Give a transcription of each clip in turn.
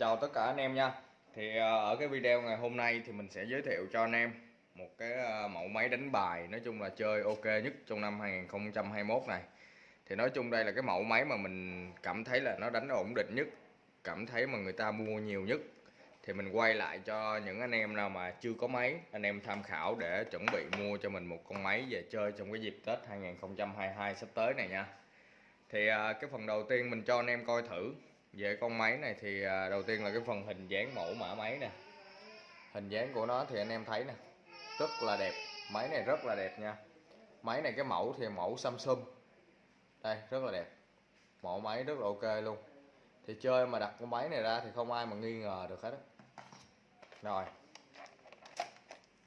chào tất cả anh em nha. Thì à, ở cái video ngày hôm nay thì mình sẽ giới thiệu cho anh em một cái à, mẫu máy đánh bài nói chung là chơi ok nhất trong năm 2021 này. Thì nói chung đây là cái mẫu máy mà mình cảm thấy là nó đánh ổn định nhất, cảm thấy mà người ta mua nhiều nhất. Thì mình quay lại cho những anh em nào mà chưa có máy, anh em tham khảo để chuẩn bị mua cho mình một con máy về chơi trong cái dịp Tết 2022 sắp tới này nha. Thì à, cái phần đầu tiên mình cho anh em coi thử về con máy này thì à, đầu tiên là cái phần hình dáng mẫu mã máy nè. Hình dáng của nó thì anh em thấy nè, rất là đẹp. Máy này rất là đẹp nha. Máy này cái mẫu thì mẫu Samsung. Đây, rất là đẹp. Mẫu máy rất là ok luôn. Thì chơi mà đặt con máy này ra thì không ai mà nghi ngờ được hết đó. rồi.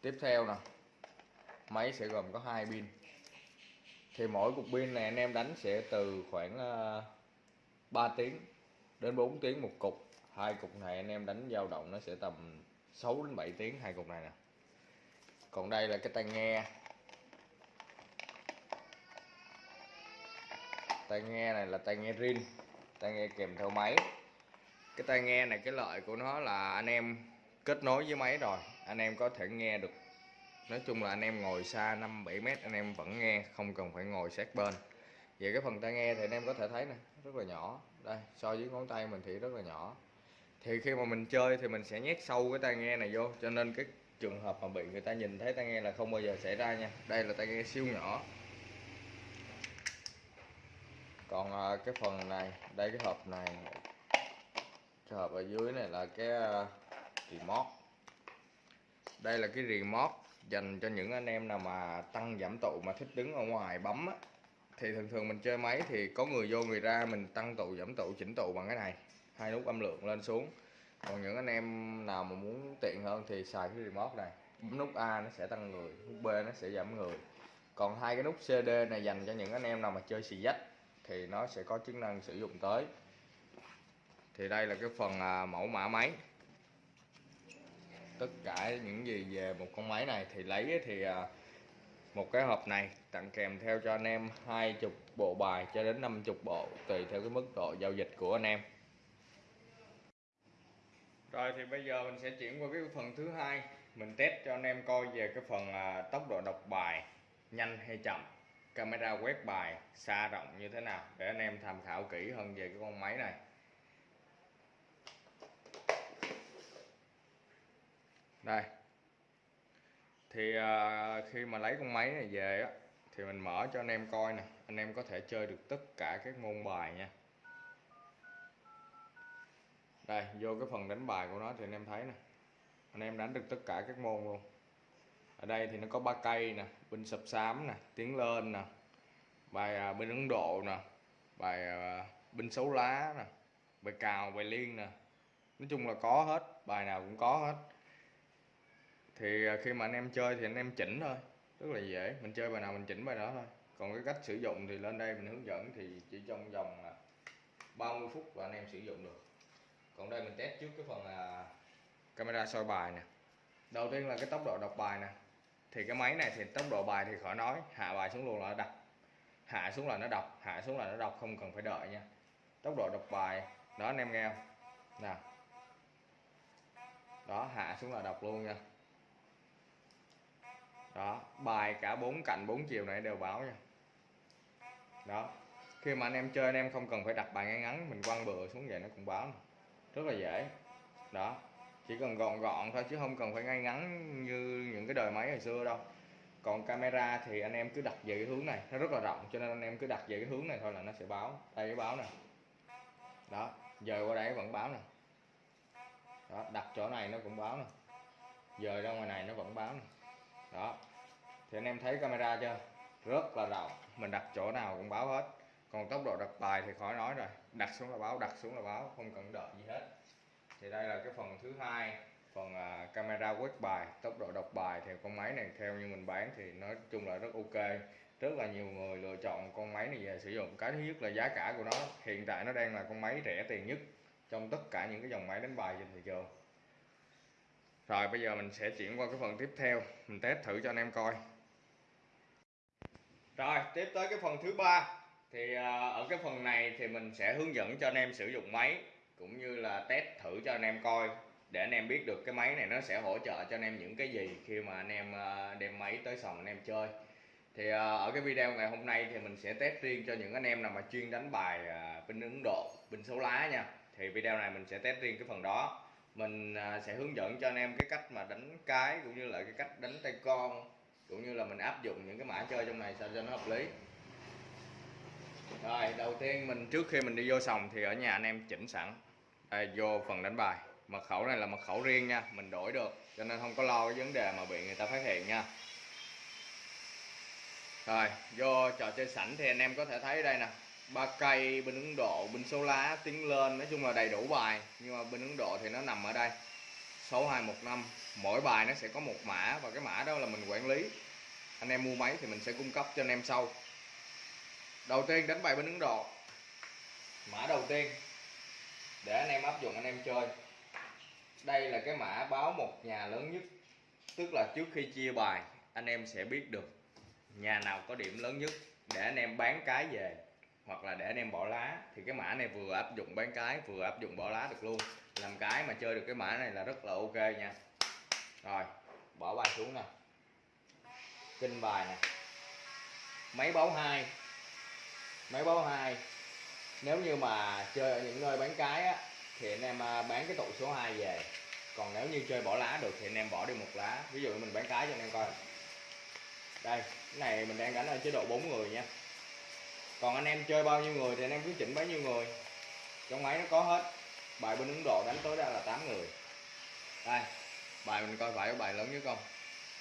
Tiếp theo nè. Máy sẽ gồm có hai pin. Thì mỗi cục pin này anh em đánh sẽ từ khoảng à, 3 tiếng đến 4 tiếng một cục. Hai cục này anh em đánh dao động nó sẽ tầm 6 đến 7 tiếng hai cục này nè. Còn đây là cái tai nghe. Tai nghe này là tai nghe rin, tai nghe kèm theo máy. Cái tai nghe này, cái lợi của nó là anh em kết nối với máy rồi. Anh em có thể nghe được. Nói chung là anh em ngồi xa 5 7 mét, anh em vẫn nghe, không cần phải ngồi sát bên. Về cái phần tai nghe thì anh em có thể thấy nè, rất là nhỏ đây, so với ngón tay mình thì rất là nhỏ. Thì khi mà mình chơi thì mình sẽ nhét sâu cái tai nghe này vô, cho nên cái trường hợp mà bị người ta nhìn thấy tai nghe là không bao giờ xảy ra nha. Đây là tai nghe siêu nhỏ. Còn à, cái phần này, đây cái hộp này, cái hộp ở dưới này là cái à, remote. Đây là cái remote dành cho những anh em nào mà tăng giảm tụ mà thích đứng ở ngoài bấm á thì thường thường mình chơi máy thì có người vô người ra mình tăng tụ giảm tụ chỉnh tụ bằng cái này. Hai nút âm lượng lên xuống. Còn những anh em nào mà muốn tiện hơn thì xài cái remote này. Bấm nút A nó sẽ tăng người nút B nó sẽ giảm người. Còn hai cái nút CD này dành cho những anh em nào mà chơi xì dách thì nó sẽ có chức năng sử dụng tới. Thì đây là cái phần à, mẫu mã máy. Tất cả những gì về một con máy này thì lấy thì à, một cái hộp này tặng kèm theo cho anh em hai chục bộ bài cho đến 50 bộ, tùy theo cái mức độ giao dịch của anh em. Rồi thì bây giờ mình sẽ chuyển qua cái phần thứ hai. Mình test cho anh em coi về cái phần à, tốc độ đọc bài nhanh hay chậm, camera quét bài xa rộng như thế nào để anh em tham khảo kỹ hơn về cái con máy này. Đây thì à, khi mà lấy con máy này về á thì mình mở cho anh em coi nè. Anh em có thể chơi được tất cả các môn bài nha. Đây vô cái phần đánh bài của nó thì anh em thấy nè. Anh em đánh được tất cả các môn luôn. Ở đây thì nó có ba cây nè binh sập xám nè tiếng lên nè bài à, binh ấn độ nè bài à, binh xấu lá nè bài cào bài liên nè. Nói chung là có hết bài nào cũng có hết thì à, khi mà anh em chơi thì anh em chỉnh thôi, rất là dễ, mình chơi bài nào mình chỉnh bài đó thôi. Còn cái cách sử dụng thì lên đây mình hướng dẫn thì chỉ trong vòng à, 30 phút là anh em sử dụng được. Còn đây mình test trước cái phần là camera soi bài nè. Đầu tiên là cái tốc độ đọc bài nè. Thì cái máy này thì tốc độ bài thì khỏi nói, hạ bài xuống luôn là nó đọc. Hạ xuống là nó đọc, hạ xuống là nó đọc, không cần phải đợi nha. Tốc độ đọc bài, đó anh em nghe không? Nè đó, hạ xuống là đọc luôn nha đó, bài cả bốn cạnh bốn chiều này đều báo nha. Đó, khi mà anh em chơi anh em không cần phải đặt bài ngay ngắn, mình quăng bừa xuống vậy nó cũng báo này. rất là dễ. Đó, chỉ cần gọn gọn thôi chứ không cần phải ngay ngắn như những cái đời máy hồi xưa đâu. Còn camera thì anh em cứ đặt về cái hướng này, nó rất là rộng, cho nên anh em cứ đặt về cái hướng này thôi là nó sẽ báo, đây cái báo nè. Đó, giờ qua đây vẫn báo nè. Đó, đặt chỗ này nó cũng báo nè. Giờ ra ngoài này nó vẫn báo nè đó. Thì anh em thấy camera chưa? Rất là rộng. Mình đặt chỗ nào cũng báo hết. Còn tốc độ đặt bài thì khỏi nói rồi. Đặt xuống là báo đặt xuống là báo không cần đợi gì hết. Thì đây là cái phần thứ hai phần à, camera quét bài tốc độ đọc bài. Thì con máy này theo như mình bán thì nói chung là rất ok. Rất là nhiều người lựa chọn con máy này về sử dụng. Cái thứ nhất là giá cả của nó hiện tại nó đang là con máy rẻ tiền nhất trong tất cả những cái dòng máy đánh bài trên thị trường rồi bây giờ mình sẽ chuyển qua cái phần tiếp theo. Mình test thử cho anh em coi. Rồi tiếp tới cái phần thứ ba. Thì à, ở cái phần này thì mình sẽ hướng dẫn cho anh em sử dụng máy cũng như là test thử cho anh em coi để anh em biết được cái máy này nó sẽ hỗ trợ cho anh em những cái gì khi mà anh em à, đem máy tới sòng anh em chơi. Thì à, ở cái video ngày hôm nay thì mình sẽ test riêng cho những anh em nào mà chuyên đánh bài ờ, binh Ấn Độ binh số lá nha. Thì video này mình sẽ test riêng cái phần đó mình à, sẽ hướng dẫn cho anh em cái cách mà đánh cái cũng như là cái cách đánh tay con cũng như là mình áp dụng những cái mã chơi trong này sao cho nó hợp lý. Rồi đầu tiên mình trước khi mình đi vô sòng thì ở nhà anh em chỉnh sẵn. Đây, vô phần đánh bài. Mật khẩu này là mật khẩu riêng nha mình đổi được cho nên không có lo cái vấn đề mà bị người ta phát hiện nha. Rồi vô trò chơi sảnh thì anh em có thể thấy đây nè ba cây, bên Ấn Độ, bên số lá, tiến lên, nói chung là đầy đủ bài. Nhưng mà bên Ấn Độ thì nó nằm ở đây. 6215 mỗi bài nó sẽ có một mã, và cái mã đó là mình quản lý. Anh em mua máy thì mình sẽ cung cấp cho anh em sau. Đầu tiên đánh bài bên Ấn Độ. Mã đầu tiên. Để anh em áp dụng, anh em chơi. Đây là cái mã báo một nhà lớn nhất. Tức là trước khi chia bài, anh em sẽ biết được nhà nào có điểm lớn nhất để anh em bán cái về hoặc là để anh em bỏ lá, thì cái mã này vừa áp dụng bán cái, vừa áp dụng bỏ lá được luôn. Làm cái mà chơi được cái mã này là rất là ok nha. Rồi, bỏ bài xuống nè. Kinh bài nè. Máy báo hai. Máy báo hai. Nếu như mà chơi ở những nơi bán cái á, thì anh em à, bán cái tụ số 2 về. Còn nếu như chơi bỏ lá được thì anh em bỏ đi một lá. Ví dụ mình bán cái cho anh em coi. Đây, cái này mình đang đánh ở chế độ 4 người nha còn anh em chơi bao nhiêu người thì anh em cứ chỉnh bấy nhiêu người. Trong máy nó có hết. Bài bên Ấn Độ đánh tối đa là 8 người. Đây, bài mình coi phải có bài lớn nhất không?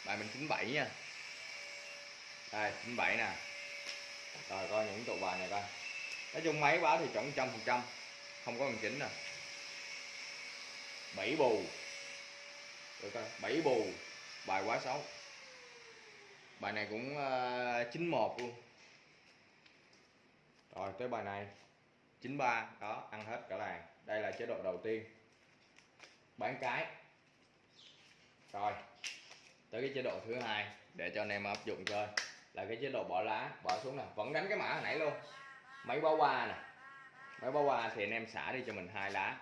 Bài mình 97 nha. Đây 97 nè. Rồi, coi những tụ bài này coi. Nói chung máy báo thì chuẩn trăm phần trăm. Không có cần chỉnh nè. Bảy bù. Được coi, bảy bù. Bài quá xấu. Bài này cũng ờ, chín một luôn rồi, tới bài này. 93 đó, ăn hết cả làng. Đây là chế độ đầu tiên. Bán cái. Rồi, tới cái chế độ thứ hai, để cho anh em áp dụng chơi. Là cái chế độ bỏ lá, bỏ xuống nè. Vẫn đánh cái mã hồi nãy luôn. Máy báo qua nè. Máy báo qua thì anh em xả đi cho mình hai lá.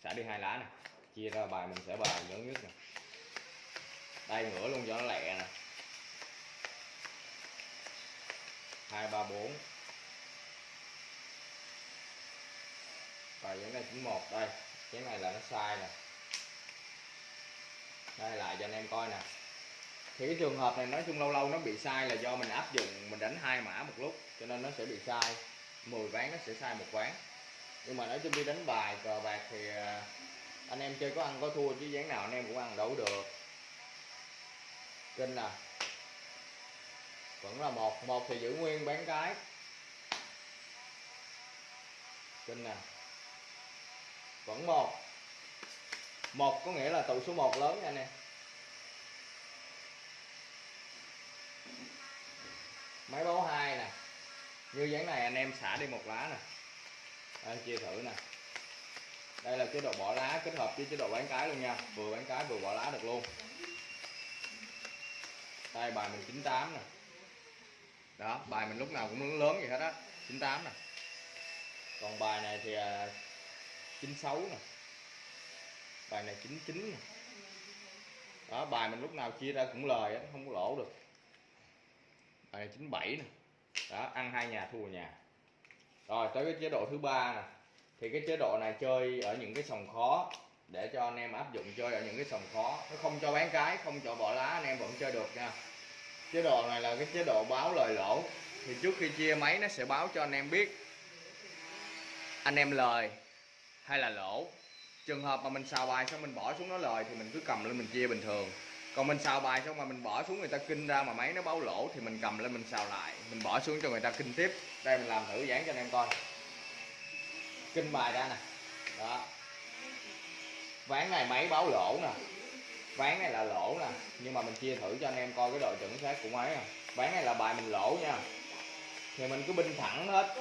Xả đi hai lá nè. Chia ra bài, mình sẽ bài lớn nhất nè. Đây, ngửa luôn cho nó lẹ nè. Hai, ba, bốn. Bài vẫn là 91 đây. Cái này là nó sai nè. Đây, lại cho anh em coi nè. Thì cái trường hợp này nói chung lâu lâu nó bị sai là do mình áp dụng, mình đánh hai mã một lúc, cho nên nó sẽ bị sai. 10 ván nó sẽ sai một ván. Nhưng mà nói chung đi đánh bài, cờ bạc thì à, anh em chơi có ăn có thua chứ ván nào anh em cũng ăn đấu được. Kinh nè vẫn là một một thì giữ nguyên bán cái. Kinh nè vẫn một. Một có nghĩa là tụ số 1 lớn nha anh em. Máy báo hai nè. Như dáng này anh em xả đi một lá nè. Anh chia thử nè. Đây là chế độ bỏ lá kết hợp với chế độ bán cái luôn nha. Vừa bán cái vừa bỏ lá được luôn. Đây, bài mình 98 nè. Đó, bài mình lúc nào cũng lớn vậy hết á. 98 nè. Còn bài này thì à, 96 nè. Bài này 99 nè. Đó bài mình lúc nào chia ra cũng lời đó, không có lỗ được. Bài này 97 nè. Đó ăn hai nhà thua nhà. Rồi tới cái chế độ thứ ba nè. Thì cái chế độ này chơi ở những cái sòng khó để cho anh em áp dụng chơi ở những cái sòng khó. Nó không cho bán cái không cho bỏ lá anh em vẫn chơi được nha. Chế độ này là cái chế độ báo lời lỗ. Thì trước khi chia máy nó sẽ báo cho anh em biết. Anh em lời hay là lỗ? Trường hợp mà mình xào bài xong mình bỏ xuống nó lời thì mình cứ cầm lên mình chia bình thường. Còn mình xào bài xong mà mình bỏ xuống người ta kinh ra mà máy nó báo lỗ thì mình cầm lên mình xào lại. Mình bỏ xuống cho người ta kinh tiếp. Đây mình làm thử dán cho anh em coi. Kinh bài ra nè. Đó. Ván này máy báo lỗ nè. Ván này là lỗ nè. Nhưng mà mình chia thử cho anh em coi cái độ chuẩn xác của máy nè ván này là bài mình lỗ nha. Thì mình cứ binh thẳng hết.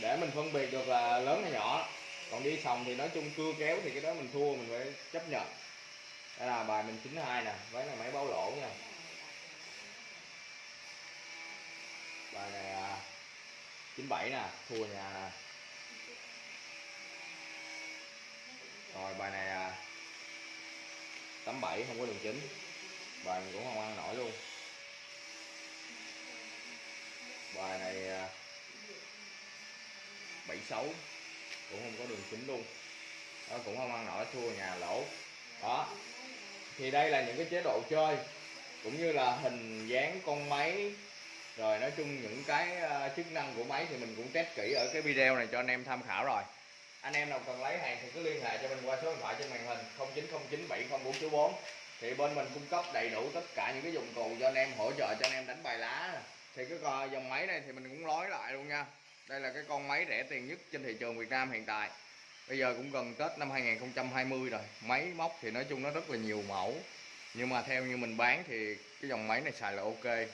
Để mình phân biệt được là lớn hay nhỏ còn đi sòng thì nói chung cưa kéo thì cái đó mình thua mình phải chấp nhận. Đây là bài mình 92 nè ván này máy báo lỗ nha. Bài này à, 97 nè thua nhà nè. Rồi bài này à, 87 không có đường chính. Bài mình cũng không ăn nổi luôn. Bài này à, 76 cũng không có đường chính luôn. Đó, cũng không ăn nổi thua nhà lỗ. Đó. Thì đây là những cái chế độ chơi, cũng như là hình dáng con máy. Rồi nói chung những cái ờ, chức năng của máy thì mình cũng test kỹ ở cái video này cho anh em tham khảo rồi. Anh em nào cần lấy hàng thì cứ liên hệ cho mình qua số điện thoại trên màn hình 0909704494 thì bên mình cung cấp đầy đủ tất cả những cái dụng cụ cho anh em, hỗ trợ cho anh em đánh bài lá. Thì cái dòng máy này thì mình cũng nói lại luôn nha đây là cái con máy rẻ tiền nhất trên thị trường Việt Nam hiện tại. Bây giờ cũng gần Tết năm 2020 rồi. Máy móc thì nói chung nó rất là nhiều mẫu. Nhưng mà theo như mình bán thì cái dòng máy này xài là ok.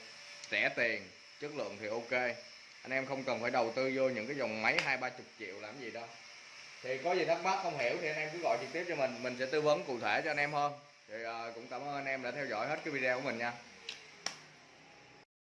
Rẻ tiền, chất lượng thì ok. Anh em không cần phải đầu tư vô những cái dòng máy hai, ba chục triệu làm gì đâu. Thì có gì thắc mắc không hiểu thì anh em cứ gọi trực tiếp cho mình. Mình sẽ tư vấn cụ thể cho anh em hơn. Thì ờ, cũng cảm ơn anh em đã theo dõi hết cái video của mình nha.